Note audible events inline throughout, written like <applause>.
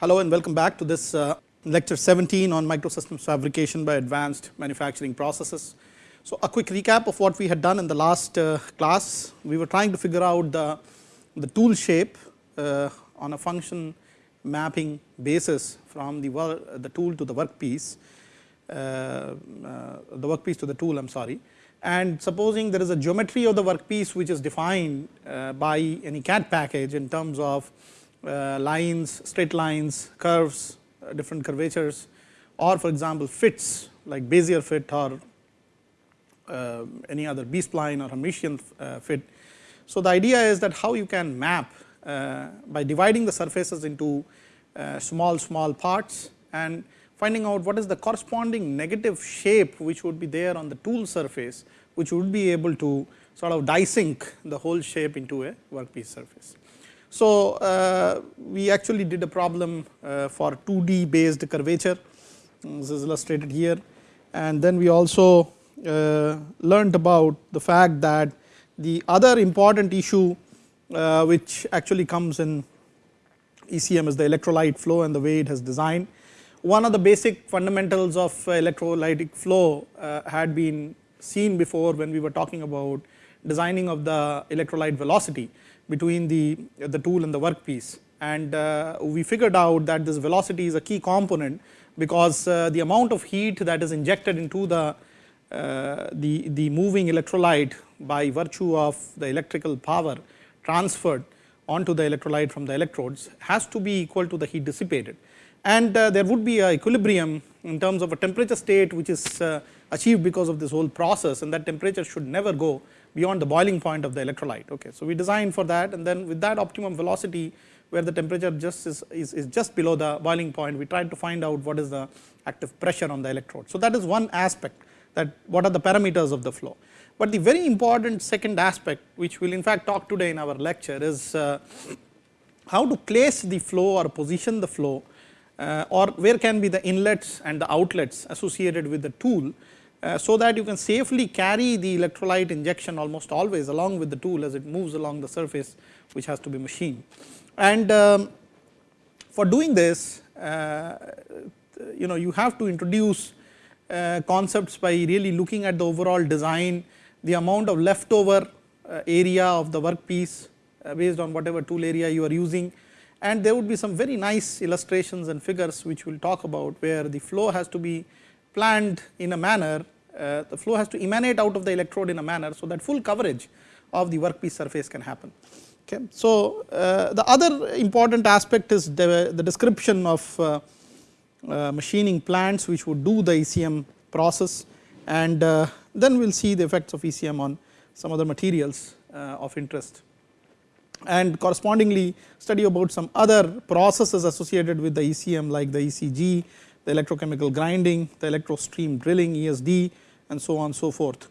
Hello and welcome back to this uh, lecture 17 on microsystems fabrication by advanced manufacturing processes. So, a quick recap of what we had done in the last uh, class. We were trying to figure out the, the tool shape uh, on a function mapping basis from the, the tool to the workpiece, uh, uh, the workpiece to the tool I am sorry. And supposing there is a geometry of the workpiece which is defined uh, by any CAD package in terms of lines, straight lines, curves, different curvatures or for example, fits like Bezier fit or uh, any other B spline or Hermitian uh, fit. So, the idea is that how you can map uh, by dividing the surfaces into small small parts and finding out what is the corresponding negative shape which would be there on the tool surface which would be able to sort of die sink the whole shape into a workpiece surface. So, uh, we actually did a problem uh, for 2D based curvature this is illustrated here and then we also uh, about the fact that the other important issue uh, which actually comes in ECM is the electrolyte flow and the way it has designed. One of the basic fundamentals of electrolytic flow uh, had been seen before when we were talking about designing of the electrolyte velocity between the, the tool and the workpiece and uh, we figured out that this velocity is a key component because uh, the amount of heat that is injected into the uh, the, the moving electrolyte by virtue of the electrical power transferred onto the electrolyte from the electrodes has to be equal to the heat dissipated. And uh, there would be a equilibrium in terms of a temperature state which is uh, achieved because of this whole process and that temperature should never go beyond the boiling point of the electrolyte. Okay. So, we design for that and then with that optimum velocity where the temperature just is, is, is just below the boiling point we tried to find out what is the active pressure on the electrode. So, that is one aspect that what are the parameters of the flow. But the very important second aspect which we will in fact talk today in our lecture is uh, how to place the flow or position the flow uh, or where can be the inlets and the outlets associated with the tool so that you can safely carry the electrolyte injection almost always along with the tool as it moves along the surface which has to be machined. And um, for doing this uh, you know you have to introduce uh, concepts by really looking at the overall design, the amount of leftover uh, area of the workpiece uh, based on whatever tool area you are using and there would be some very nice illustrations and figures which we will talk about where the flow has to be planned in a manner uh, the flow has to emanate out of the electrode in a manner so that full coverage of the workpiece surface can happen. Okay. So, uh, the other important aspect is the, the description of uh, uh, machining plants which would do the ECM process and uh, then we will see the effects of ECM on some other materials uh, of interest and correspondingly study about some other processes associated with the ECM like the ECG, the electrochemical grinding, the electrostream drilling ESD and so on so forth.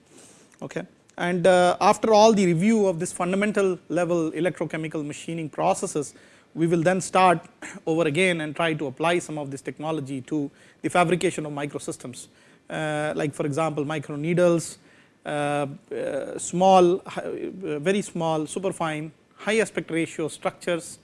Okay. And uh, after all the review of this fundamental level electrochemical machining processes, we will then start <coughs> over again and try to apply some of this technology to the fabrication of microsystems uh, like for example micro needles, uh, uh, small uh, very small superfine high aspect ratio structures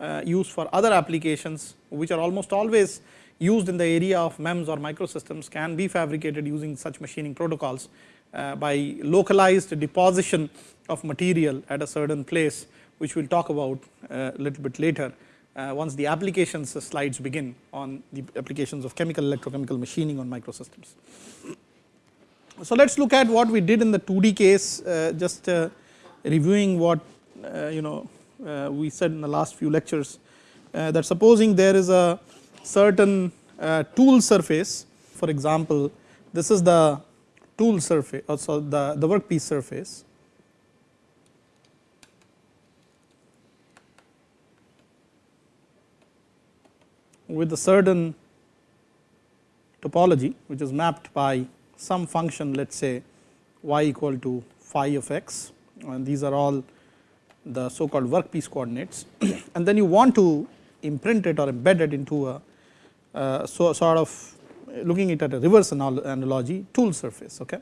uh, used for other applications which are almost always used in the area of MEMS or microsystems can be fabricated using such machining protocols uh, by localized deposition of material at a certain place which we will talk about a little bit later uh, once the applications slides begin on the applications of chemical electrochemical machining on microsystems. So, let us look at what we did in the 2D case uh, just uh, reviewing what uh, you know uh, we said in the last few lectures uh, that supposing there is a certain tool surface. For example, this is the tool surface or so the, the workpiece surface. With a certain topology which is mapped by some function let us say y equal to phi of x. And these are all the so called workpiece coordinates. <clears throat> And then you want to imprint it or embed it into a uh, Uh, so sort of looking it at a reverse analogy tool surface. Okay.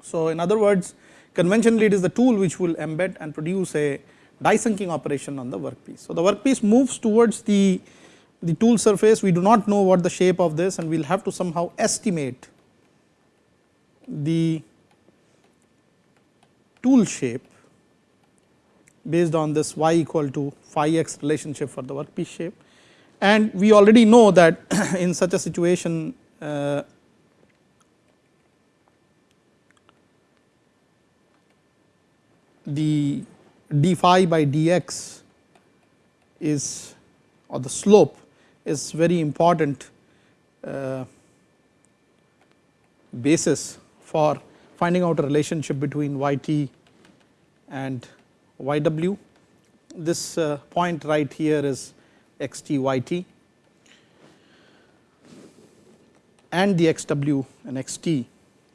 So, in other words conventionally it is the tool which will embed and produce a die sinking operation on the workpiece. So, the workpiece moves towards the the tool surface we do not know what the shape of this and we will have to somehow estimate the tool shape based on this y equal to phi x relationship for the workpiece shape and we already know that <clears throat> in such a situation uh, the d phi by dx is or the slope is very important uh, basis for finding out a relationship between yt and yw. This uh, point right here is xt yt and the xw and xt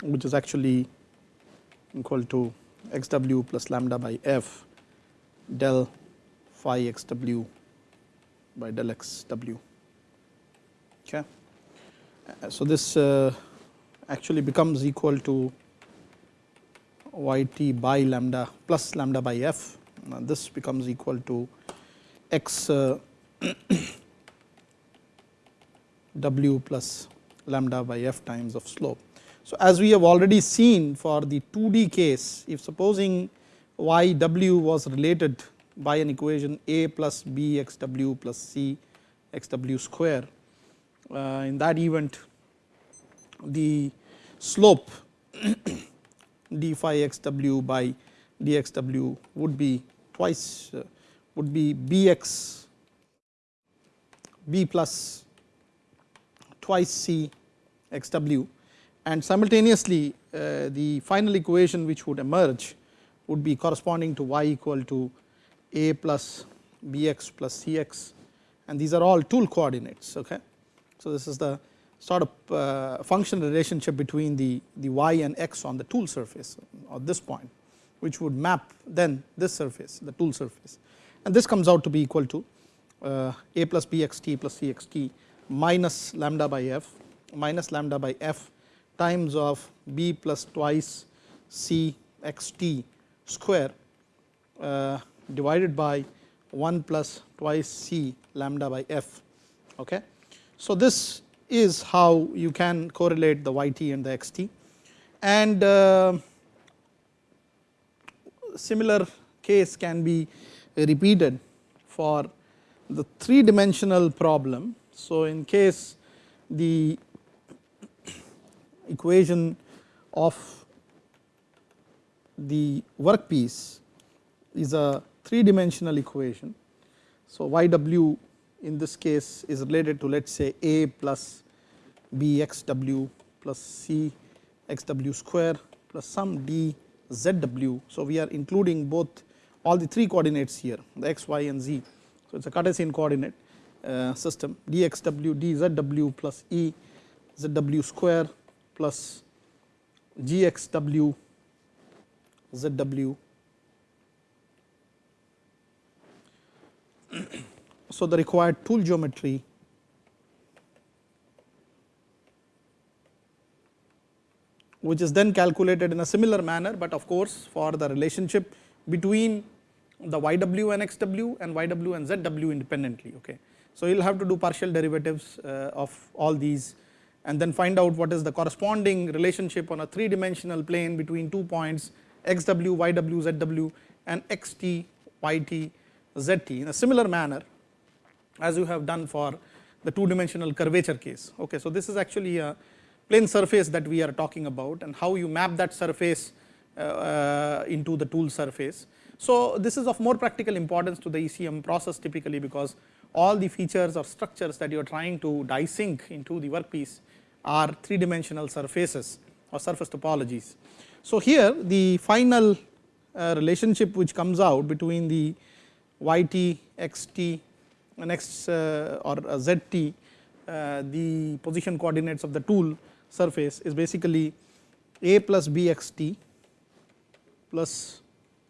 which is actually equal to xw plus lambda by f del phi xw by del xw. Okay. So, this uh, actually becomes equal to yt by lambda plus lambda by f now this becomes equal to x uh, <clears throat> w plus lambda by f times of slope. So, as we have already seen for the 2D case if supposing y w was related by an equation a plus b x w plus c x w square uh, in that event the slope <clears throat> d phi x w by d x w would be twice uh, would be bx b plus twice c x w and simultaneously uh, the final equation which would emerge would be corresponding to y equal to a plus bx plus cx and these are all tool coordinates. Okay. So, this is the sort of uh, function relationship between the, the y and x on the tool surface at this point which would map then this surface the tool surface and this comes out to be equal to a plus bxt plus cxt minus lambda by f minus lambda by f times of b plus twice c x t square uh, divided by 1 plus twice c lambda by f. Okay. So, this is how you can correlate the yt and the xt and uh, similar case can be repeated for the three dimensional problem. So, in case the equation of the workpiece is a three dimensional equation. So, y w in this case is related to let us say a plus b x w plus c x w square plus some d z w. So, we are including both all the three coordinates here the x, y and z. So, it is a Cartesian coordinate uh, system d x w d z w plus e e z w square plus g x w z w so the required tool geometry which is then calculated in a similar manner, but of course, for the relationship between the yw and xw and yw and zw independently. Okay. So, you will have to do partial derivatives uh, of all these and then find out what is the corresponding relationship on a 3 dimensional plane between two points xw, yw, zw and xt, yt, zt in a similar manner as you have done for the 2 dimensional curvature case. Okay. So, this is actually a plane surface that we are talking about and how you map that surface uh, uh, into the tool surface. So, this is of more practical importance to the ECM process typically because all the features or structures that you are trying to die sink into the workpiece are 3 dimensional surfaces or surface topologies. So, here the final uh, relationship which comes out between the yt, xt and x uh, or uh, zt the position coordinates of the tool surface is basically a plus bxt plus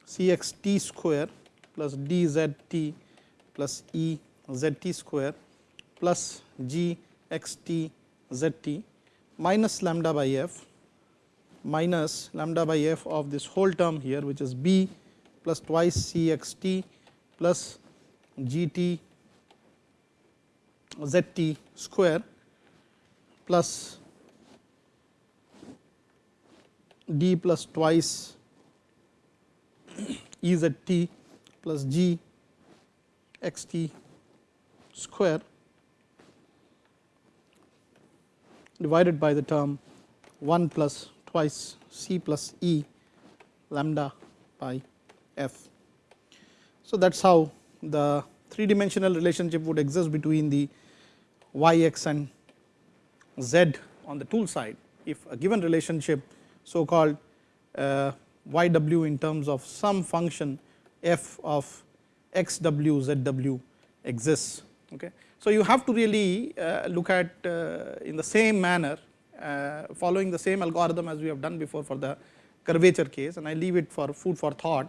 cxt square plus dzt plus e z t square plus g xt zt minus lambda by f minus lambda by f of this whole term here which is b plus twice cxt plus g t z t square plus d plus twice E z t plus g x t square divided by the term 1 plus twice c plus e lambda by f. So, that is how the three dimensional relationship would exist between the y x and z on the tool side if a given relationship so called uh, y w in terms of some function f of x w z w exists. Okay. So, you have to really uh, look at uh, in the same manner uh, following the same algorithm as we have done before for the curvature case and I leave it for food for thought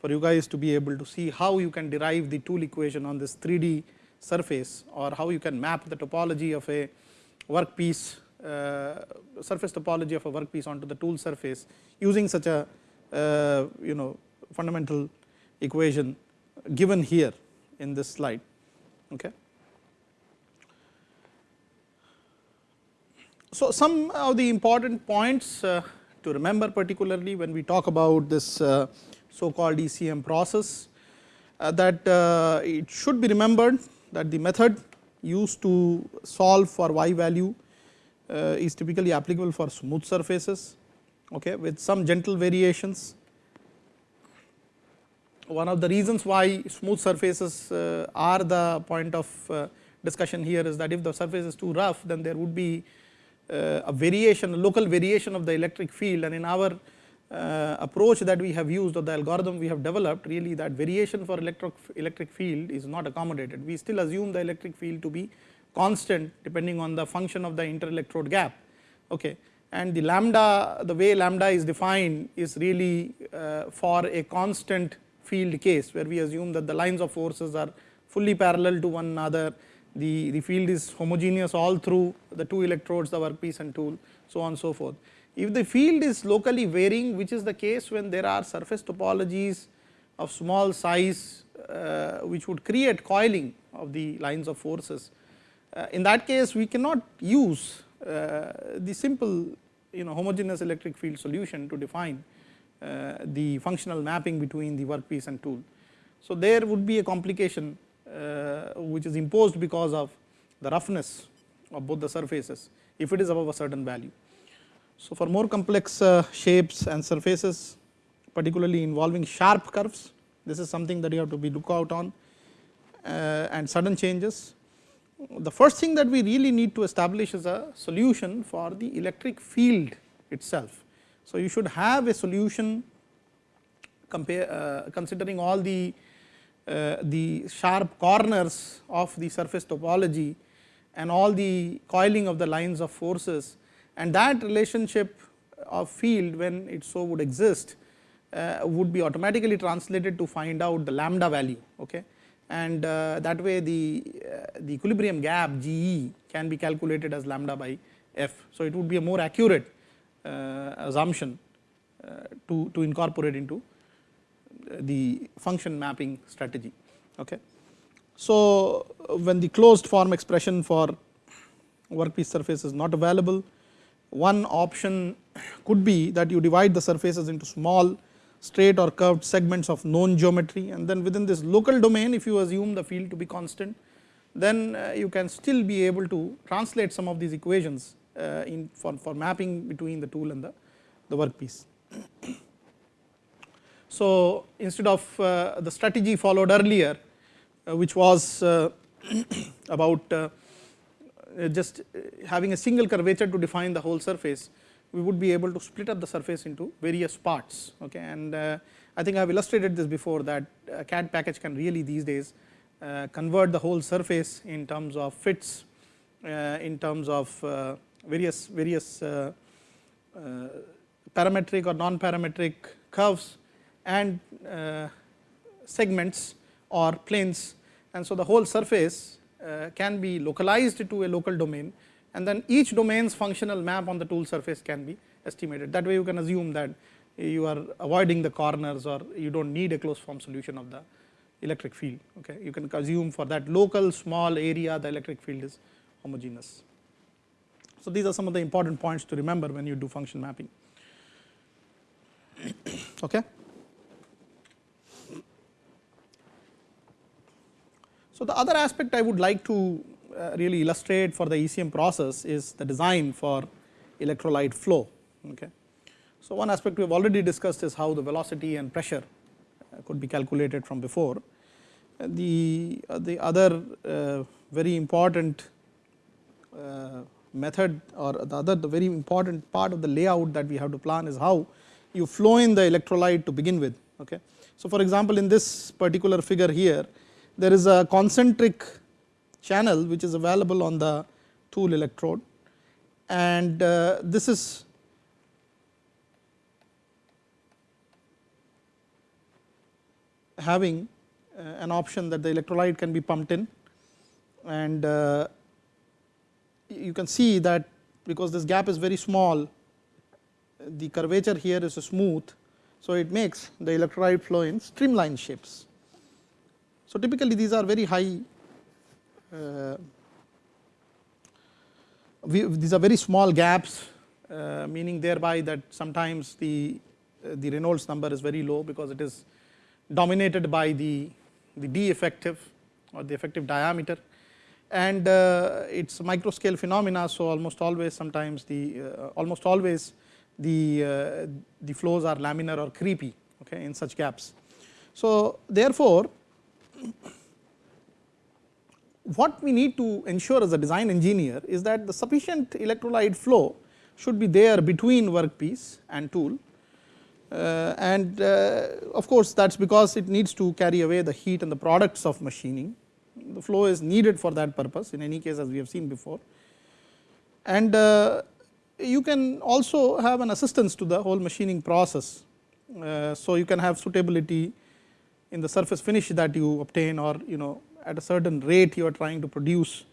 for you guys to be able to see how you can derive the tool equation on this 3D surface or how you can map the topology of a workpiece uh, surface topology of a workpiece onto the tool surface using such a you know fundamental equation given here in this slide. Okay. So, some of the important points uh, to remember particularly when we talk about this uh, so called ECM process uh, that uh, it should be remembered that the method used to solve for y value uh, is typically applicable for smooth surfaces okay, with some gentle variations. One of the reasons why smooth surfaces uh, are the point of uh, discussion here is that if the surface is too rough then there would be uh, a variation a local variation of the electric field and in our uh, approach that we have used or the algorithm we have developed really that variation for electric electric field is not accommodated. We still assume the electric field to be constant depending on the function of the interelectrode gap. Okay. And the lambda the way lambda is defined is really uh, for a constant field case where we assume that the lines of forces are fully parallel to one another the, the field is homogeneous all through the two electrodes the workpiece and tool so on so forth. If the field is locally varying which is the case when there are surface topologies of small size uh, which would create coiling of the lines of forces. Uh, in that case we cannot use the simple you know homogeneous electric field solution to define uh, the functional mapping between the workpiece and tool. So, there would be a complication uh, which is imposed because of the roughness of both the surfaces if it is above a certain value. So, for more complex uh, shapes and surfaces particularly involving sharp curves this is something that you have to be look out on uh, and sudden changes. The first thing that we really need to establish is a solution for the electric field itself. So, you should have a solution compare uh, considering all the uh, the sharp corners of the surface topology and all the coiling of the lines of forces and that relationship of field when it so would exist uh, would be automatically translated to find out the lambda value okay and uh, that way the uh, the equilibrium gap GE can be calculated as lambda by f. So, it would be a more accurate uh, assumption to to incorporate into the function mapping strategy okay. So, when the closed form expression for workpiece surface is not available one option could be that you divide the surfaces into small straight or curved segments of known geometry and then within this local domain if you assume the field to be constant then uh, you can still be able to translate some of these equations uh, in for, for mapping between the tool and the, the workpiece. <clears throat> So, instead of uh, the strategy followed earlier uh, which was uh, <clears throat> about uh, just having a single curvature to define the whole surface, we would be able to split up the surface into various parts. Okay, and uh, I think I have illustrated this before that a CAD package can really these days uh, convert the whole surface in terms of fits, uh, in terms of uh, various various parametric or non-parametric curves and segments or planes and so the whole surface uh, can be localized to a local domain and then each domain's functional map on the tool surface can be estimated. That way you can assume that you are avoiding the corners or you do not need a closed form solution of the electric field. Okay. You can assume for that local small area the electric field is homogeneous. So, these are some of the important points to remember when you do function mapping. <coughs> Okay. So, the other aspect I would like to really illustrate for the ECM process is the design for electrolyte flow. Okay. So, one aspect we have already discussed is how the velocity and pressure uh, could be calculated from before. Uh, the, uh, the other very important method or the other the very important part of the layout that we have to plan is how you flow in the electrolyte to begin with. Okay. So, for example, in this particular figure here there is a concentric channel which is available on the tool electrode and uh, this is having uh, an option that the electrolyte can be pumped in and uh, you can see that because this gap is very small the curvature here is smooth. So, it makes the electrolyte flow in streamline shapes. So, typically these are very high we, these are very small gaps uh, meaning thereby that sometimes the uh, the Reynolds number is very low because it is dominated by the the d effective or the effective diameter and uh, it's micro scale phenomena. So, almost always sometimes the uh, almost always the uh, the flows are laminar or creepy okay, in such gaps. So, therefore, what we need to ensure as a design engineer is that the sufficient electrolyte flow should be there between workpiece and tool uh, and uh, of course, that is because it needs to carry away the heat and the products of machining. The flow is needed for that purpose in any case as we have seen before. And uh, you can also have an assistance to the whole machining process. Uh, so, you can have suitability in the surface finish that you obtain or you know at a certain rate you are trying to produce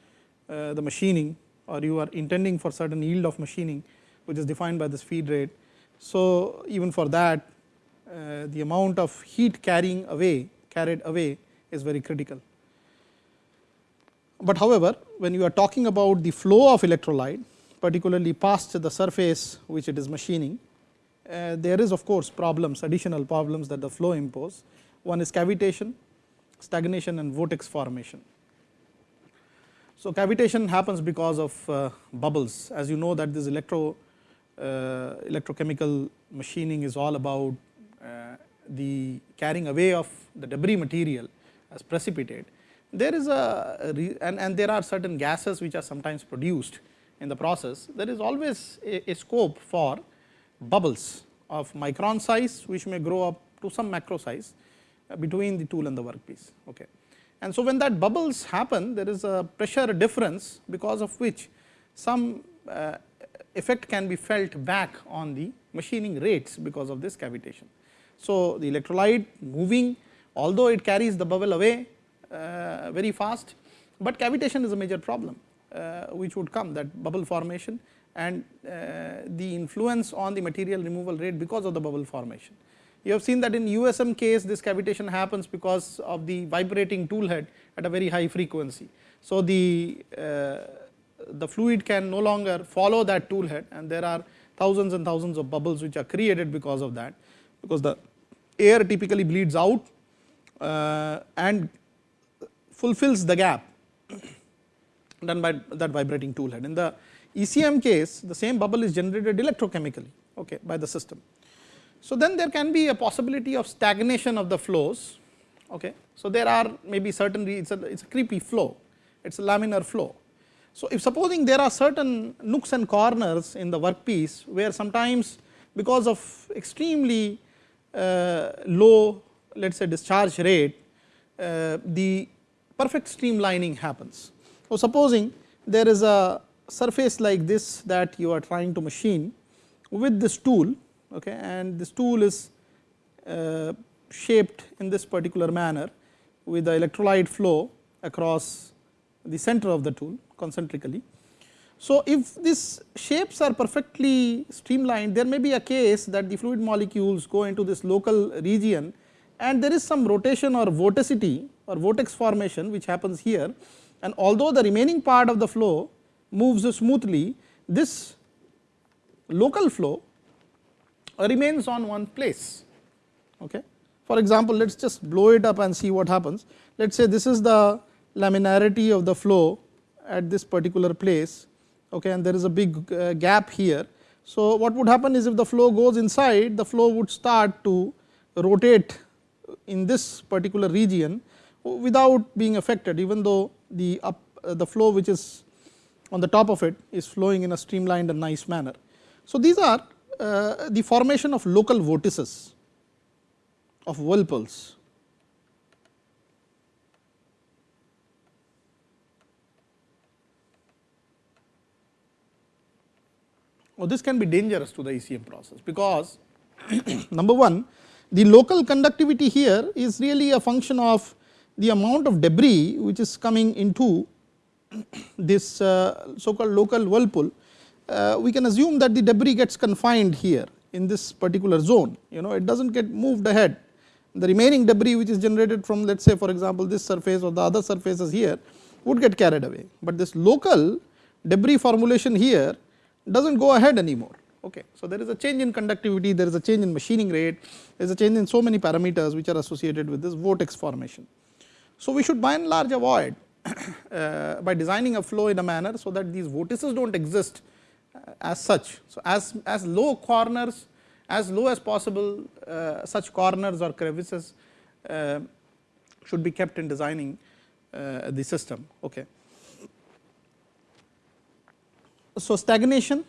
uh, the machining or you are intending for certain yield of machining which is defined by this feed rate. So, even for that uh, the amount of heat carrying away carried away is very critical. But however, when you are talking about the flow of electrolyte particularly past the surface which it is machining, uh, there is of course problems additional problems that the flow impose. One is cavitation stagnation and vortex formation. So, cavitation happens because of uh, bubbles as you know that this electro uh, electrochemical machining is all about uh, the carrying away of the debris material as precipitate. There is a and, and there are certain gases which are sometimes produced in the process. There is always a, a scope for bubbles of micron size which may grow up to some macro size between the tool and the workpiece. Okay. And so, when that bubbles happen there is a pressure difference because of which some uh, effect can be felt back on the machining rates because of this cavitation. So, the electrolyte moving although it carries the bubble away uh, very fast, but cavitation is a major problem uh, which would come that bubble formation and uh, the influence on the material removal rate because of the bubble formation. You have seen that in USM case this cavitation happens because of the vibrating tool head at a very high frequency. So, the, uh, the fluid can no longer follow that tool head and there are thousands and thousands of bubbles which are created because of that, because the air typically bleeds out uh, and fulfills the gap <coughs> done by that vibrating tool head. In the ECM case the same bubble is generated electrochemically okay, by the system. So, then there can be a possibility of stagnation of the flows. Okay. So, there are maybe certain it is a, it's a creepy flow, it is a laminar flow. So, if supposing there are certain nooks and corners in the workpiece where sometimes because of extremely uh, low let us say discharge rate, uh, the perfect streamlining happens. So, supposing there is a surface like this that you are trying to machine with this tool okay, and this tool is uh, shaped in this particular manner with the electrolyte flow across the center of the tool concentrically. So, if these shapes are perfectly streamlined there may be a case that the fluid molecules go into this local region and there is some rotation or vorticity or vortex formation which happens here and although the remaining part of the flow moves smoothly this local flow remains on one place. Okay. For example, let us just blow it up and see what happens. Let us say this is the laminarity of the flow at this particular place okay, and there is a big uh, gap here. So, what would happen is if the flow goes inside the flow would start to rotate in this particular region without being affected even though the up uh, the flow which is on the top of it is flowing in a streamlined and nice manner. So, these are uh, the formation of local vortices of whirlpools. Well, this can be dangerous to the ECM process, because <clears throat> number one the local conductivity here is really a function of the amount of debris which is coming into <clears throat> this uh, so called local whirlpool. Uh, we can assume that the debris gets confined here in this particular zone, you know it does not get moved ahead. The remaining debris which is generated from let us say for example, this surface or the other surfaces here would get carried away, but this local debris formulation here does not go ahead anymore. Okay. So, there is a change in conductivity, there is a change in machining rate, there is a change in so many parameters which are associated with this vortex formation. So, we should by and large avoid <coughs> uh, by designing a flow in a manner, so that these vortices do not exist as such. So, as, as low corners as low as possible uh, such corners or crevices uh, should be kept in designing uh, the system. Okay. So, stagnation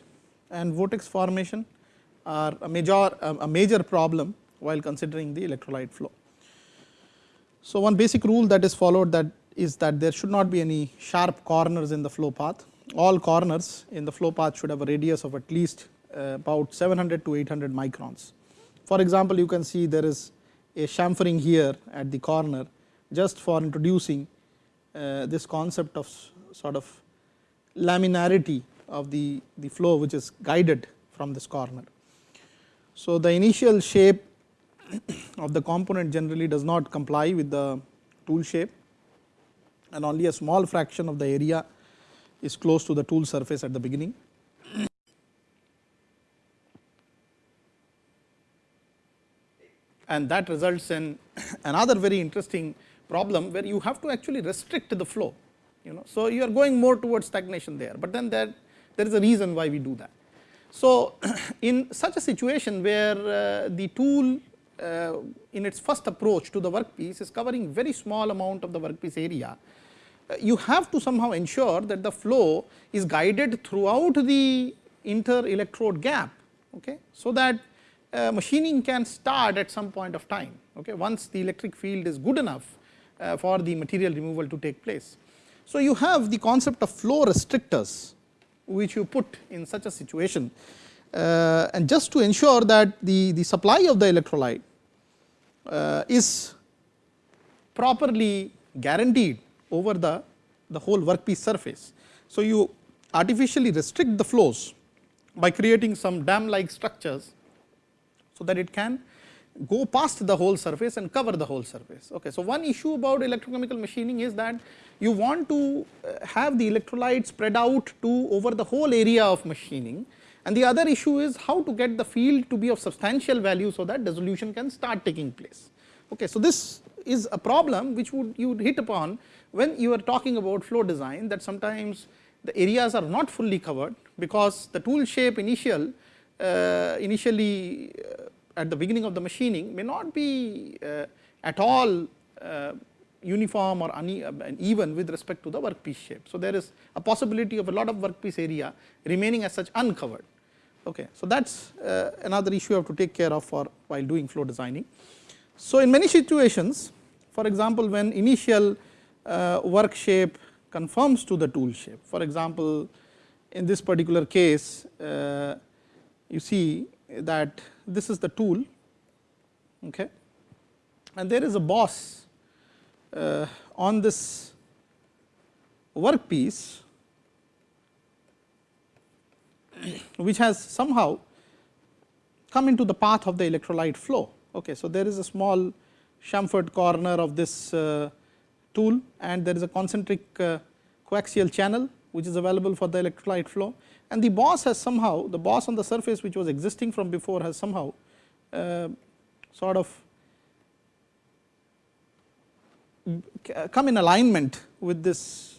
and vortex formation are a major a major problem while considering the electrolyte flow. So, one basic rule that is followed that is that there should not be any sharp corners in the flow path. All corners in the flow path should have a radius of at least uh, about 700 to 800 microns. For example, you can see there is a chamfering here at the corner just for introducing uh, this concept of sort of laminarity of the, the flow which is guided from this corner. So, the initial shape of the component generally does not comply with the tool shape and only a small fraction of the area is close to the tool surface at the beginning. And that results in <coughs> another very interesting problem where you have to actually restrict the flow you know. So, you are going more towards stagnation there, but then there there is a reason why we do that. So, <coughs> in such a situation where uh, the tool uh, in its first approach to the workpiece is covering very small amount of the workpiece area, you have to somehow ensure that the flow is guided throughout the inter electrode gap, okay, so that uh, machining can start at some point of time, okay, once the electric field is good enough uh, for the material removal to take place. So, you have the concept of flow restrictors which you put in such a situation. Uh, and just to ensure that the, the supply of the electrolyte uh, is properly guaranteed over the, the whole workpiece surface. So, you artificially restrict the flows by creating some dam like structures, so that it can go past the whole surface and cover the whole surface. Okay. So, one issue about electrochemical machining is that you want to uh, have the electrolyte spread out to over the whole area of machining and the other issue is how to get the field to be of substantial value, so that dissolution can start taking place. Okay. So, this is a problem which would you would hit upon when you are talking about flow design that sometimes the areas are not fully covered, because the tool shape initial uh, initially uh, at the beginning of the machining may not be uh, at all uh, uniform or uneven with respect to the workpiece shape. So, there is a possibility of a lot of workpiece area remaining as such uncovered. Okay. So, that is uh, another issue you have to take care of for while doing flow designing. So, in many situations for example, when initial uh, work shape conforms to the tool shape. For example, in this particular case uh, you see that this is the tool okay, and there is a boss uh, on this workpiece which has somehow come into the path of the electrolyte flow. Okay. So, there is a small chamfered corner of this uh, tool and there is a concentric uh, coaxial channel which is available for the electrolyte flow and the boss has somehow the boss on the surface which was existing from before has somehow uh, sort of come in alignment with this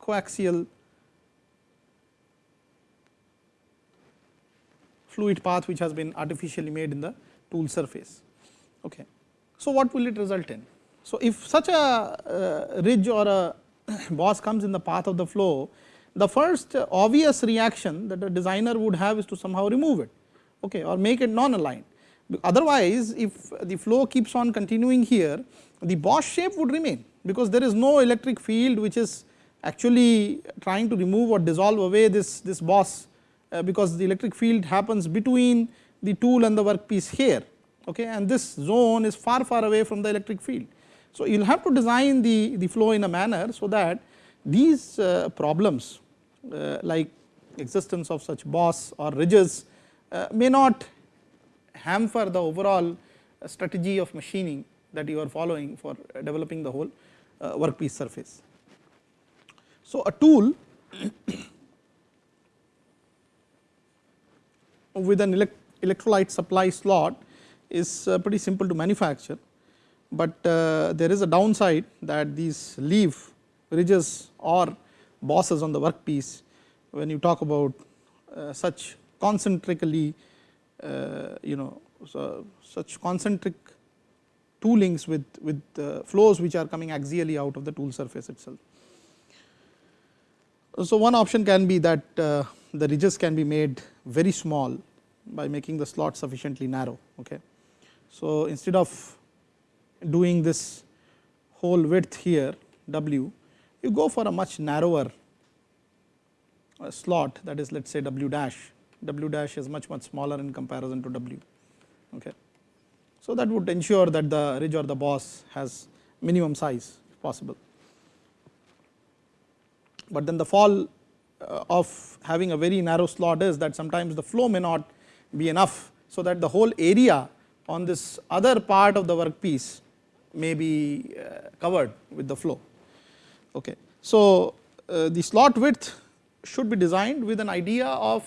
coaxial fluid path which has been artificially made in the tool surface. Okay. So, what will it result in? So, if such a uh, ridge or a <coughs> boss comes in the path of the flow, the first obvious reaction that a designer would have is to somehow remove it okay, or make it non-aligned. Otherwise, if the flow keeps on continuing here, the boss shape would remain because there is no electric field which is actually trying to remove or dissolve away this, this boss uh, because the electric field happens between the tool and the workpiece here okay, and this zone is far far away from the electric field. So, you will have to design the, the flow in a manner so that these uh, problems uh, like existence of such boss or ridges uh, may not hamper the overall strategy of machining that you are following for developing the whole uh, workpiece surface. So, a tool <coughs> with an elect electrolyte supply slot is uh, pretty simple to manufacture, but uh, there is a downside that these leaf ridges or bosses on the workpiece when you talk about uh, such concentrically you know so such concentric toolings with, with flows which are coming axially out of the tool surface itself. So, one option can be that the ridges can be made very small by making the slot sufficiently narrow. Okay. So, instead of doing this whole width here w, you go for a much narrower uh, slot that is let us say w dash, w dash is much much smaller in comparison to w. Okay. So, that would ensure that the ridge or the boss has minimum size if possible. But then the fall uh, of having a very narrow slot is that sometimes the flow may not be enough. So, that the whole area on this other part of the workpiece may be uh, covered with the flow. Okay. So, uh, the slot width should be designed with an idea of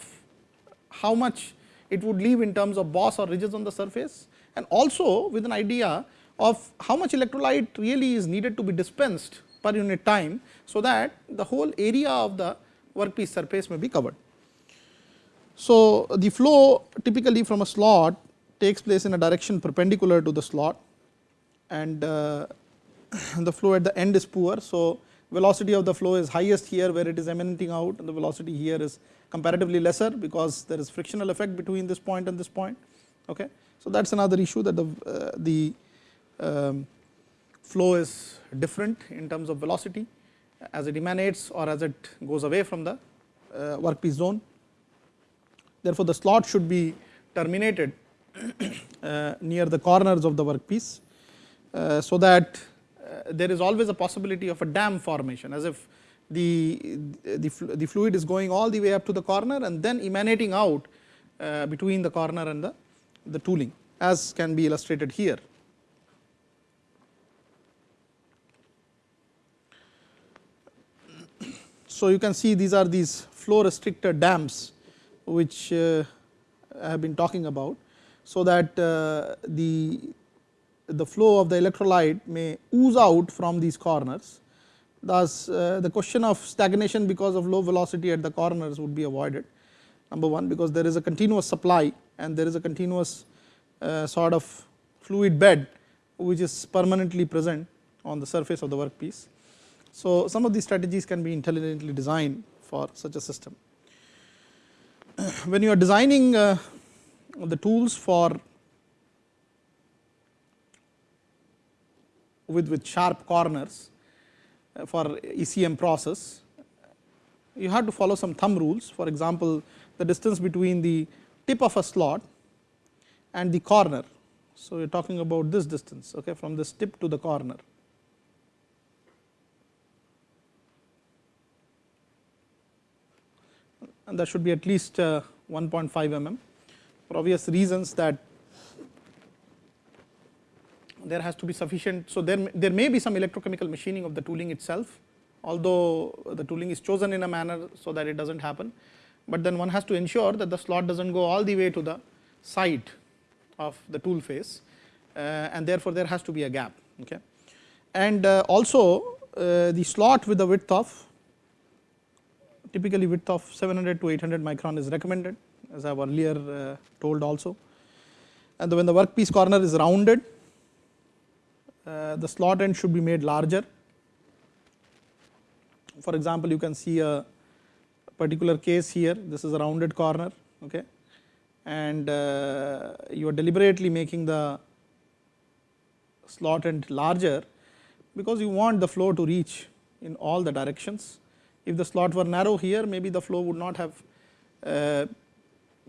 how much it would leave in terms of boss or ridges on the surface and also with an idea of how much electrolyte really is needed to be dispensed per unit time. So, that the whole area of the workpiece surface may be covered. So, the flow typically from a slot takes place in a direction perpendicular to the slot and uh, the flow at the end is poor. So, velocity of the flow is highest here where it is emanating out and the velocity here is comparatively lesser because there is frictional effect between this point and this point. Okay. So, that is another issue that the, uh, the um, flow is different in terms of velocity as it emanates or as it goes away from the uh, workpiece zone. Therefore, the slot should be terminated uh, near the corners of the workpiece, uh, so that uh, there is always a possibility of a dam formation as if the, the, the fluid is going all the way up to the corner and then emanating out uh, between the corner and the the tooling as can be illustrated here. So, you can see these are these flow restricted dams which uh, I have been talking about. So, that uh, the, the flow of the electrolyte may ooze out from these corners. Thus, uh, the question of stagnation because of low velocity at the corners would be avoided number 1 because there is a continuous supply and there is a continuous sort of fluid bed which is permanently present on the surface of the workpiece. So, some of these strategies can be intelligently designed for such a system. <clears throat> when you are designing uh, the tools for with, with sharp corners uh, for ECM process, you have to follow some thumb rules. For example, the distance between the tip of a slot and the corner. So, we are talking about this distance okay, from this tip to the corner. And that should be at least uh, 1.5 mm for obvious reasons that there has to be sufficient. So, there, there may be some electrochemical machining of the tooling itself, although the tooling is chosen in a manner so that it does not happen, but then one has to ensure that the slot does not go all the way to the side of the tool face uh, and therefore, there has to be a gap. Okay. And uh, also uh, the slot with the width of typically width of 700 to 800 micron is recommended as I have earlier told also. And when the workpiece corner is rounded, the slot end should be made larger. For example, you can see a particular case here, this is a rounded corner, okay, and uh, you are deliberately making the slot end larger because you want the flow to reach in all the directions. If the slot were narrow here, maybe the flow would not have uh,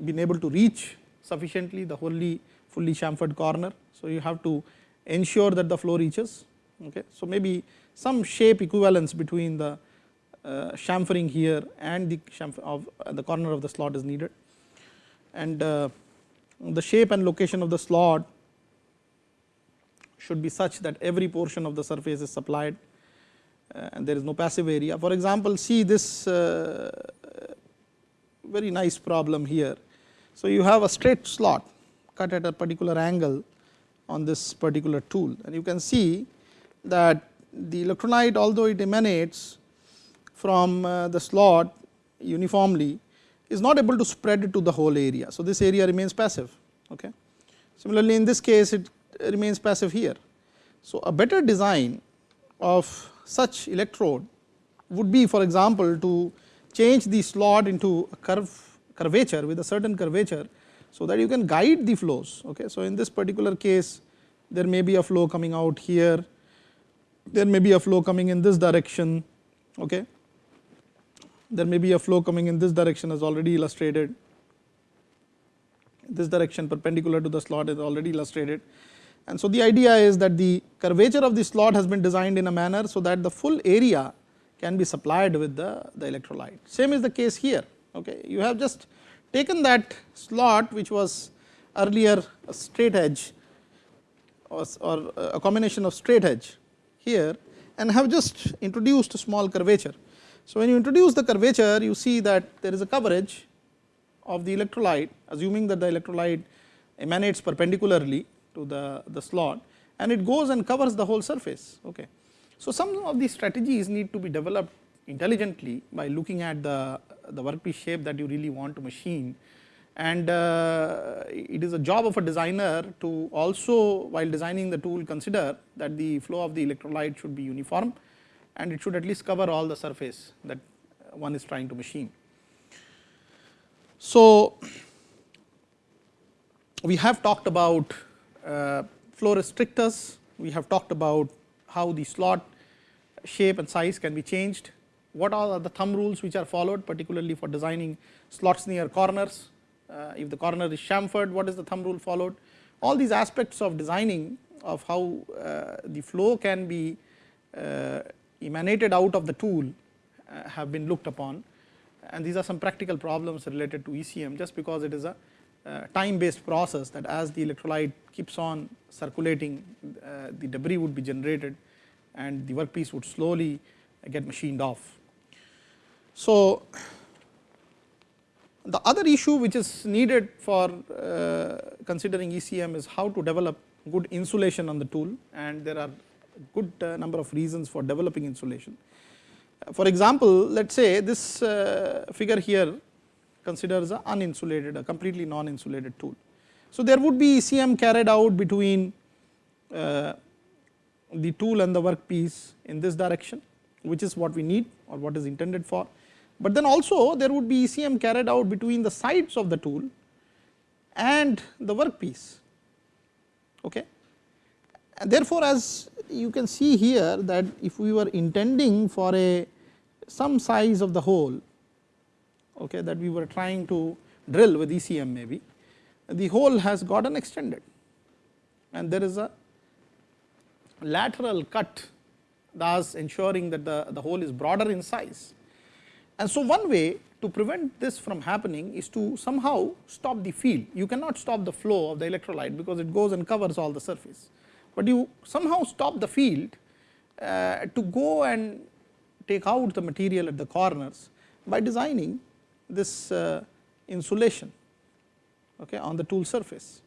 been able to reach sufficiently the wholly fully chamfered corner. So, you have to ensure that the flow reaches. Okay. So, maybe some shape equivalence between the uh, chamfering here and the chamfer of uh, the corner of the slot is needed and uh, the shape and location of the slot should be such that every portion of the surface is supplied and there is no passive area. For example, see this uh, very nice problem here. So, you have a straight slot cut at a particular angle on this particular tool and you can see that the electrolyte although it emanates from uh, the slot uniformly is not able to spread it to the whole area. So, this area remains passive. Okay. Similarly, in this case it remains passive here. So, a better design of such electrode would be for example, to change the slot into a curve curvature with a certain curvature. So, that you can guide the flows. Okay. So, in this particular case there may be a flow coming out here, there may be a flow coming in this direction. Okay. There may be a flow coming in this direction as already illustrated, this direction perpendicular to the slot is already illustrated and so, the idea is that the curvature of the slot has been designed in a manner, so that the full area can be supplied with the, the electrolyte. Same is the case here. Okay. You have just taken that slot which was earlier a straight edge or, or a combination of straight edge here and have just introduced a small curvature. So, when you introduce the curvature you see that there is a coverage of the electrolyte assuming that the electrolyte emanates perpendicularly to the, the slot and it goes and covers the whole surface. Okay. So, some of these strategies need to be developed intelligently by looking at the, the workpiece shape that you really want to machine and uh, it is a job of a designer to also while designing the tool consider that the flow of the electrolyte should be uniform and it should at least cover all the surface that one is trying to machine. So, we have talked about flow restrictors, we have talked about how the slot shape and size can be changed. What are the thumb rules which are followed particularly for designing slots near corners. Uh, if the corner is chamfered, what is the thumb rule followed? All these aspects of designing of how uh, the flow can be uh, emanated out of the tool uh, have been looked upon and these are some practical problems related to ECM just because it is a uh, time based process that as the electrolyte keeps on circulating uh, the debris would be generated and the workpiece would slowly get machined off. So, the other issue which is needed for uh, considering ECM is how to develop good insulation on the tool and there are good uh, number of reasons for developing insulation. For example, let us say this uh, figure here considers a uninsulated, a completely non-insulated tool. So, there would be ECM carried out between uh, the tool and the workpiece in this direction, which is what we need or what is intended for. But then also there would be ECM carried out between the sides of the tool and the workpiece. Okay. And therefore, as you can see here that if we were intending for a some size of the hole okay, that we were trying to drill with ECM maybe, the hole has gotten extended and there is a lateral cut thus ensuring that the, the hole is broader in size. And so, one way to prevent this from happening is to somehow stop the field. You cannot stop the flow of the electrolyte because it goes and covers all the surface. but you somehow stop the field uh, to go and take out the material at the corners by designing this uh, insulation okay, on the tool surface,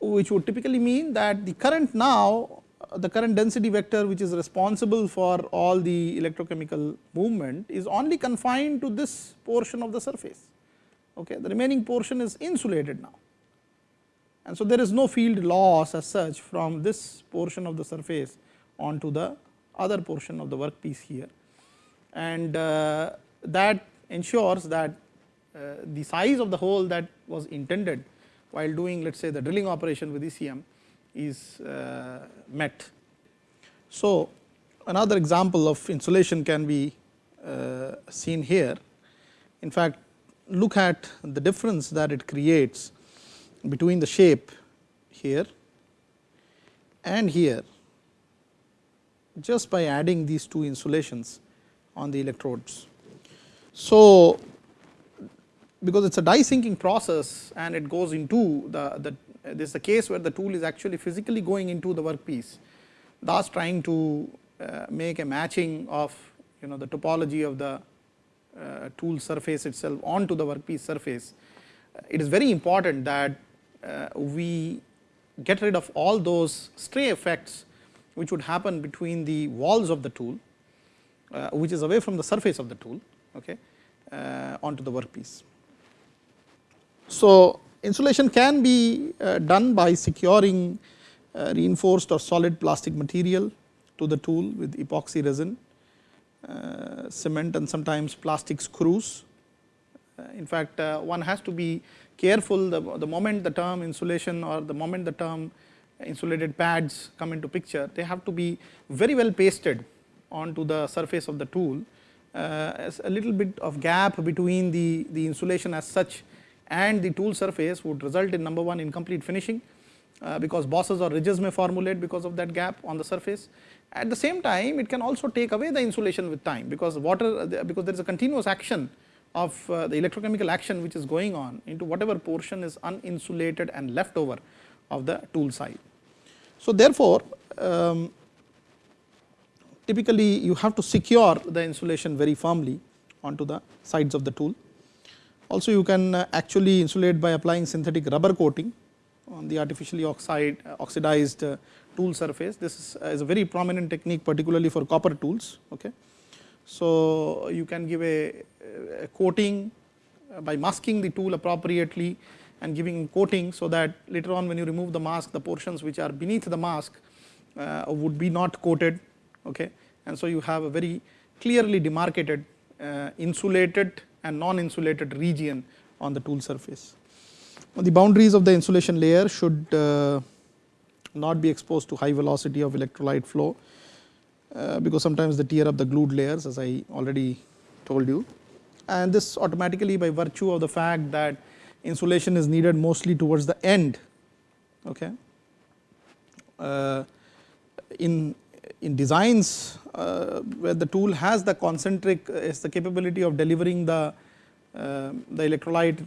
which would typically mean that the current now the current density vector which is responsible for all the electrochemical movement is only confined to this portion of the surface. Okay. The remaining portion is insulated now and so there is no field loss as such from this portion of the surface onto the other portion of the workpiece here and uh, that ensures that uh, the size of the hole that was intended while doing let us say the drilling operation with ECM is uh, met. So, another example of insulation can be uh, seen here. In fact, look at the difference that it creates between the shape here and here just by adding these two insulations on the electrodes. So, because it is a die sinking process and it goes into the, the this is a case where the tool is actually physically going into the workpiece thus trying to uh, make a matching of you know the topology of the uh, tool surface itself onto the workpiece surface. It is very important that uh, we get rid of all those stray effects which would happen between the walls of the tool uh, which is away from the surface of the tool okay, uh, onto the workpiece. So, insulation can be uh, done by securing uh, reinforced or solid plastic material to the tool with epoxy resin, uh, cement and sometimes plastic screws. in fact, one has to be careful the, the moment the term insulation or the moment the term insulated pads come into picture, they have to be very well pasted onto the surface of the tool. Uh, a little bit of gap between the, the insulation as such and the tool surface would result in number one incomplete finishing uh, because bosses or ridges may formulate because of that gap on the surface. At the same time it can also take away the insulation with time because water because there is a continuous action of uh, the electrochemical action which is going on into whatever portion is uninsulated and left over of the tool side. So, therefore, um, typically you have to secure the insulation very firmly onto the sides of the tool also you can uh, actually insulate by applying synthetic rubber coating on the artificially oxide uh, oxidized uh, tool surface. This is, is, a very prominent technique particularly for copper tools. Okay. So, you can give a, a coating by masking the tool appropriately and giving coating so that later on when you remove the mask the portions which are beneath the mask uh, would be not coated okay and so you have a very clearly demarcated uh, insulated and non-insulated region on the tool surface. The boundaries of the insulation layer should uh, not be exposed to high velocity of electrolyte flow, uh, because sometimes they tear up the glued layers as I already told you. And this automatically by virtue of the fact that insulation is needed mostly towards the end. Okay. Uh, in in designs uh, where the tool has the concentric uh, is the capability of delivering the uh, the electrolyte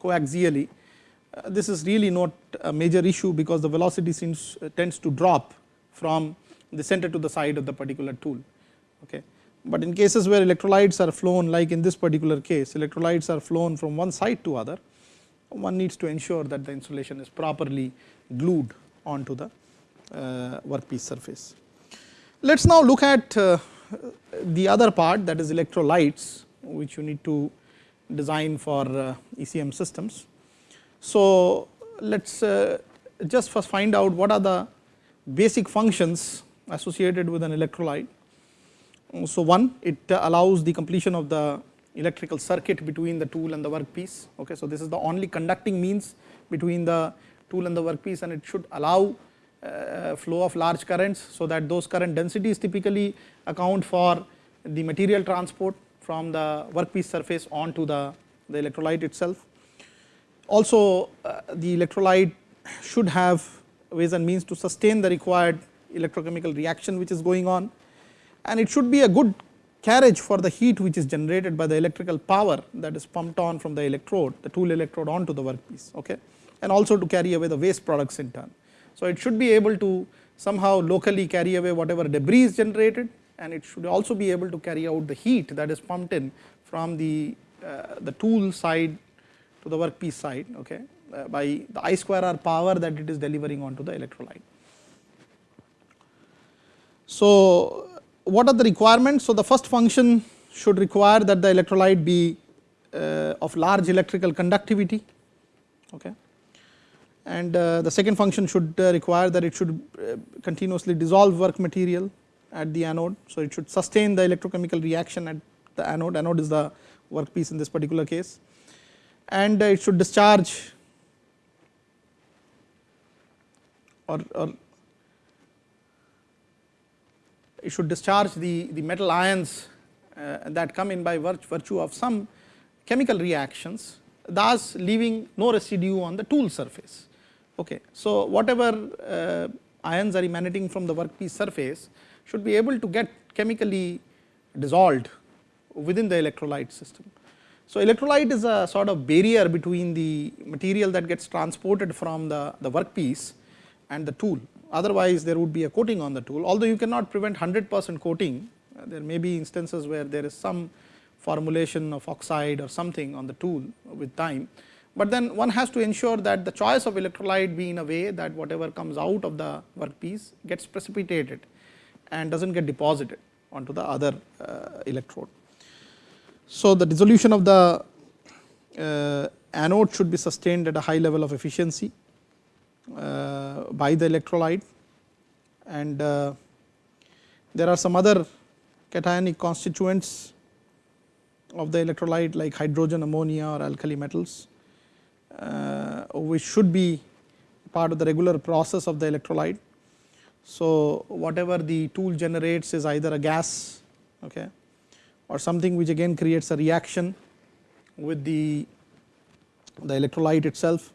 coaxially this is really not a major issue because the velocity seems tends to drop from the center to the side of the particular tool okay but in cases where electrolytes are flown like in this particular case electrolytes are flown from one side to other one needs to ensure that the insulation is properly glued onto the uh, workpiece surface. Let us now look at uh, the other part that is electrolytes which you need to design for uh, ECM systems. So, let us uh, just first find out what are the basic functions associated with an electrolyte. So, one it allows the completion of the electrical circuit between the tool and the workpiece. Okay, so, this is the only conducting means between the tool and the workpiece and it should allow uh, flow of large currents. So, that those current densities typically account for the material transport from the workpiece surface onto the, the electrolyte itself. Also uh, the electrolyte should have ways and means to sustain the required electrochemical reaction which is going on and it should be a good carriage for the heat which is generated by the electrical power that is pumped on from the electrode the tool electrode onto the workpiece okay and also to carry away the waste products in turn So, it should be able to somehow locally carry away whatever debris is generated and it should also be able to carry out the heat that is pumped in from the, uh, the tool side to the workpiece side okay, uh, by the I square R power that it is delivering onto the electrolyte. So, what are the requirements? So, the first function should require that the electrolyte be uh, of large electrical conductivity okay. And uh, the second function should uh, require that it should uh, continuously dissolve work material at the anode. So, it should sustain the electrochemical reaction at the anode, anode is the workpiece in this particular case and it should discharge or, or it should discharge the, the metal ions uh, that come in by virtue of some chemical reactions thus leaving no residue on the tool surface. Okay. So, whatever uh, ions are emanating from the workpiece surface should be able to get chemically dissolved within the electrolyte system. So, electrolyte is a sort of barrier between the material that gets transported from the, the workpiece and the tool otherwise there would be a coating on the tool although you cannot prevent 100 percent coating uh, there may be instances where there is some formulation of oxide or something on the tool with time. But then one has to ensure that the choice of electrolyte be in a way that whatever comes out of the workpiece gets precipitated and does not get deposited onto the other uh, electrode. So, the dissolution of the uh, anode should be sustained at a high level of efficiency uh, by the electrolyte and uh, there are some other cationic constituents of the electrolyte like hydrogen, ammonia or alkali metals which should be part of the regular process of the electrolyte. So, whatever the tool generates is either a gas okay, or something which again creates a reaction with the, the electrolyte itself.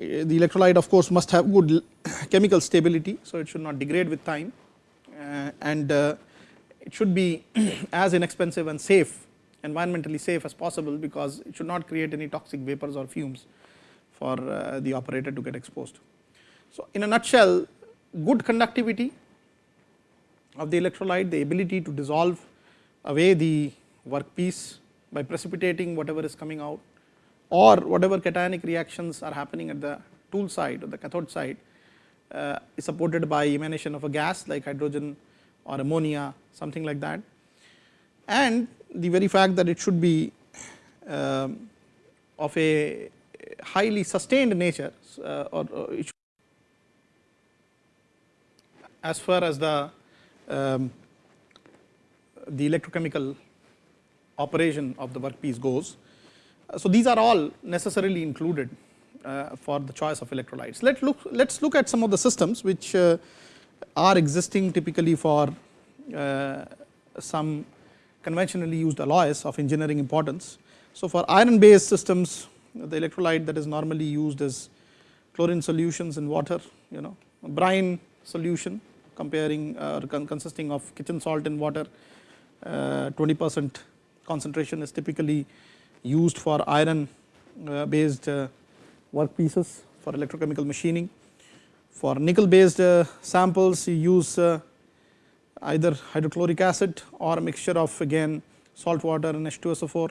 Uh, the electrolyte of course must have good <coughs> chemical stability, so it should not degrade with time uh, and uh, it should be <coughs> as inexpensive and safe environmentally safe as possible because it should not create any toxic vapors or fumes for uh, the operator to get exposed. So, in a nutshell good conductivity of the electrolyte, the ability to dissolve away the workpiece by precipitating whatever is coming out or whatever cationic reactions are happening at the tool side or the cathode side uh, is supported by emanation of a gas like hydrogen or ammonia something like that and the very fact that it should be uh, of a highly sustained nature uh, or, or as far as the um, the electrochemical operation of the workpiece goes. So, these are all necessarily included uh, for the choice of electrolytes. Let look let us look at some of the systems which uh, are existing typically for uh, some conventionally used alloys of engineering importance. So, for iron based systems the electrolyte that is normally used is chlorine solutions in water you know brine solution comparing uh, consisting of kitchen salt in water uh, 20 percent concentration is typically used for iron uh, based uh, workpieces for electrochemical machining. For nickel based samples you use either hydrochloric acid or a mixture of again salt water and H2SO4.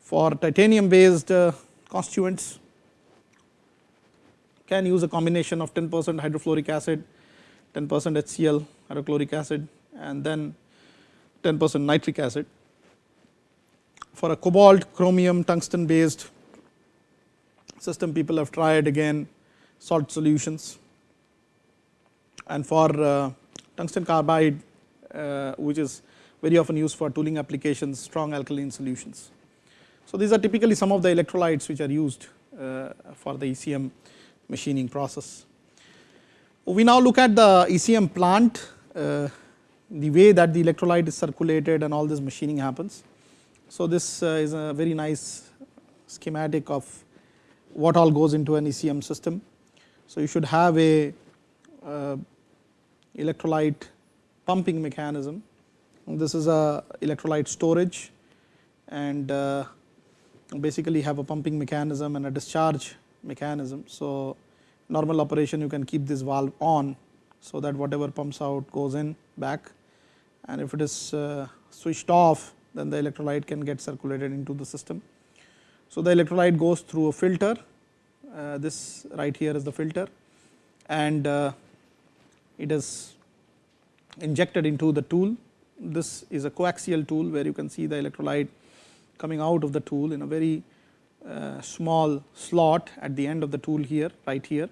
For titanium based uh, constituents can use a combination of 10 percent hydrofluoric acid, 10 percent HCl hydrochloric acid and then 10 percent nitric acid. For a cobalt, chromium, tungsten based system people have tried again salt solutions and for uh, tungsten carbide uh, which is very often used for tooling applications strong alkaline solutions. So, these are typically some of the electrolytes which are used uh, for the ECM machining process. We now look at the ECM plant uh, the way that the electrolyte is circulated and all this machining happens. So, this uh, is a very nice schematic of what all goes into an ECM system. So, you should have a uh, electrolyte pumping mechanism. This is a electrolyte storage and uh, basically have a pumping mechanism and a discharge mechanism. So, normal operation you can keep this valve on so that whatever pumps out goes in back and if it is uh, switched off then the electrolyte can get circulated into the system. So, the electrolyte goes through a filter uh, this right here is the filter and uh, it is injected into the tool. This is a coaxial tool where you can see the electrolyte coming out of the tool in a very uh, small slot at the end of the tool here right here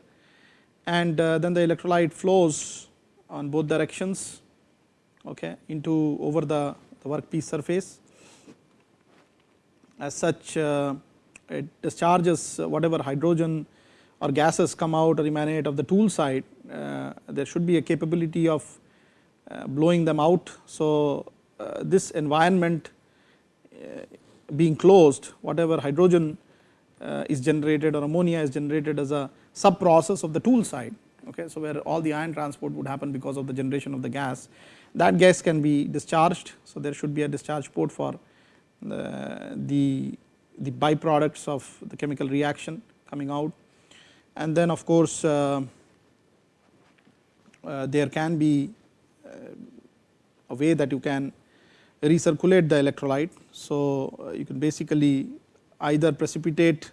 and uh, then the electrolyte flows on both directions okay, into over the, the workpiece surface. As such uh, it discharges whatever hydrogen or gases come out or emanate of the tool side there should be a capability of uh, blowing them out. So, uh, this environment being closed whatever hydrogen is generated or ammonia is generated as a sub process of the tool side okay. So, where all the ion transport would happen because of the generation of the gas that gas can be discharged. So, there should be a discharge port for the, the, the byproducts of the chemical reaction coming out and then of course uh, uh, there can be uh, a way that you can recirculate the electrolyte. So, you can basically either precipitate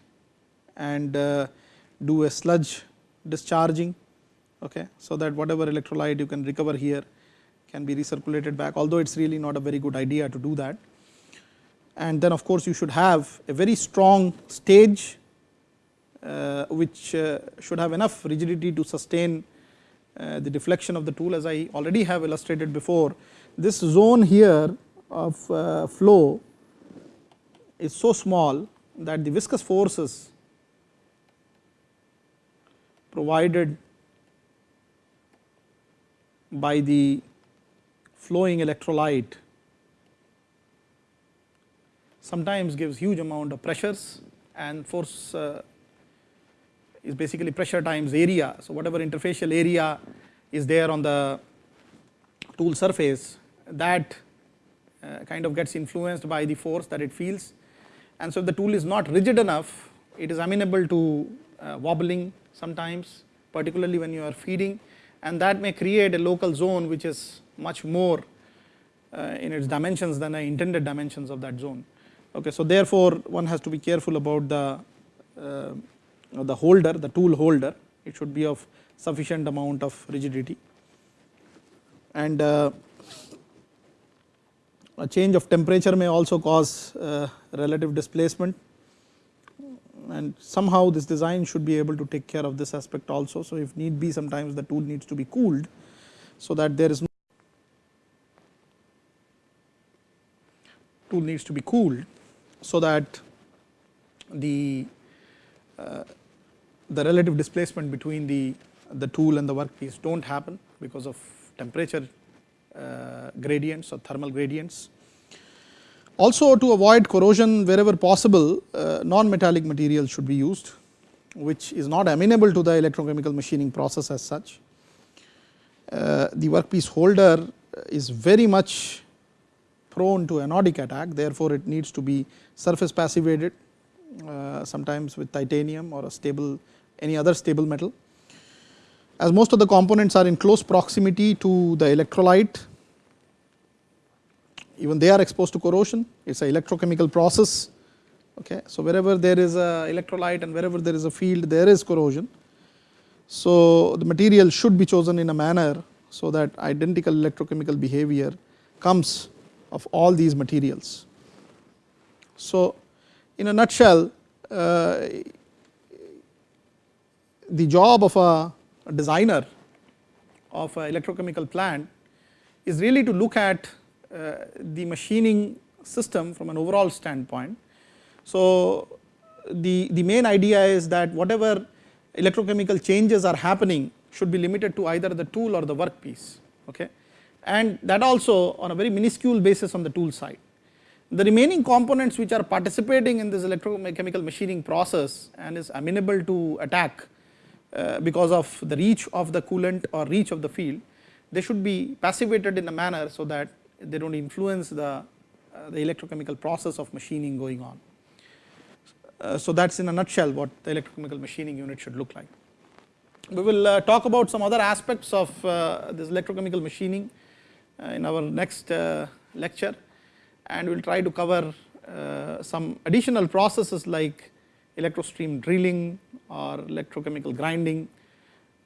and do a sludge discharging okay, so that whatever electrolyte you can recover here can be recirculated back although it is really not a very good idea to do that. And then of course, you should have a very strong stage uh, which uh, should have enough rigidity to sustain uh, the deflection of the tool as I already have illustrated before. This zone here of flow is so small that the viscous forces provided by the flowing electrolyte sometimes gives huge amount of pressures and force uh, is basically pressure times area. So, whatever interfacial area is there on the tool surface that uh, kind of gets influenced by the force that it feels and so if the tool is not rigid enough it is amenable to uh, wobbling sometimes particularly when you are feeding and that may create a local zone which is much more uh, in its dimensions than the intended dimensions of that zone. Okay, so therefore, one has to be careful about the uh, the holder the tool holder it should be of sufficient amount of rigidity and uh, a change of temperature may also cause uh, relative displacement and somehow this design should be able to take care of this aspect also. So, if need be sometimes the tool needs to be cooled so that there is no tool needs to be cooled so that the uh, the relative displacement between the, the tool and the workpiece do not happen because of temperature uh, gradients or thermal gradients. Also to avoid corrosion wherever possible uh, non-metallic material should be used which is not amenable to the electrochemical machining process as such. Uh, the workpiece holder is very much prone to anodic attack therefore, it needs to be surface passivated uh, sometimes with titanium or a stable any other stable metal. As most of the components are in close proximity to the electrolyte, even they are exposed to corrosion, it is a electrochemical process. Okay. So, wherever there is a electrolyte and wherever there is a field there is corrosion. So, the material should be chosen in a manner so that identical electrochemical behavior comes of all these materials. So, in a nutshell uh, the job of a designer of an electrochemical plant is really to look at uh, the machining system from an overall standpoint. So, the, the main idea is that whatever electrochemical changes are happening should be limited to either the tool or the workpiece okay and that also on a very minuscule basis on the tool side. The remaining components which are participating in this electrochemical machining process and is amenable to attack uh, because of the reach of the coolant or reach of the field, they should be passivated in a manner so that they do not influence the, uh, the electrochemical process of machining going on. Uh, so, that is in a nutshell what the electrochemical machining unit should look like. We will uh, talk about some other aspects of uh, this electrochemical machining uh, in our next lecture and we will try to cover some additional processes like electrostream drilling or electrochemical grinding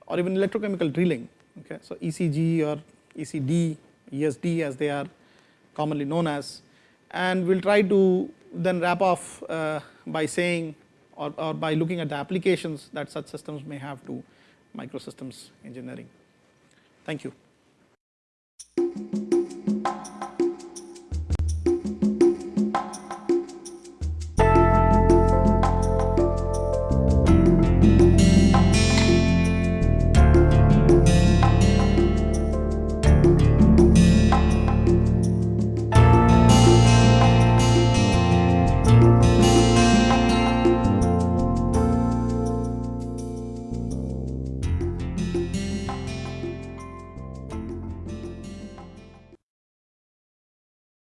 or even electrochemical drilling. Okay. So, ECG or ECD, ESD as they are commonly known as and we will try to then wrap off uh, by saying or, or by looking at the applications that such systems may have to microsystems engineering. Thank you.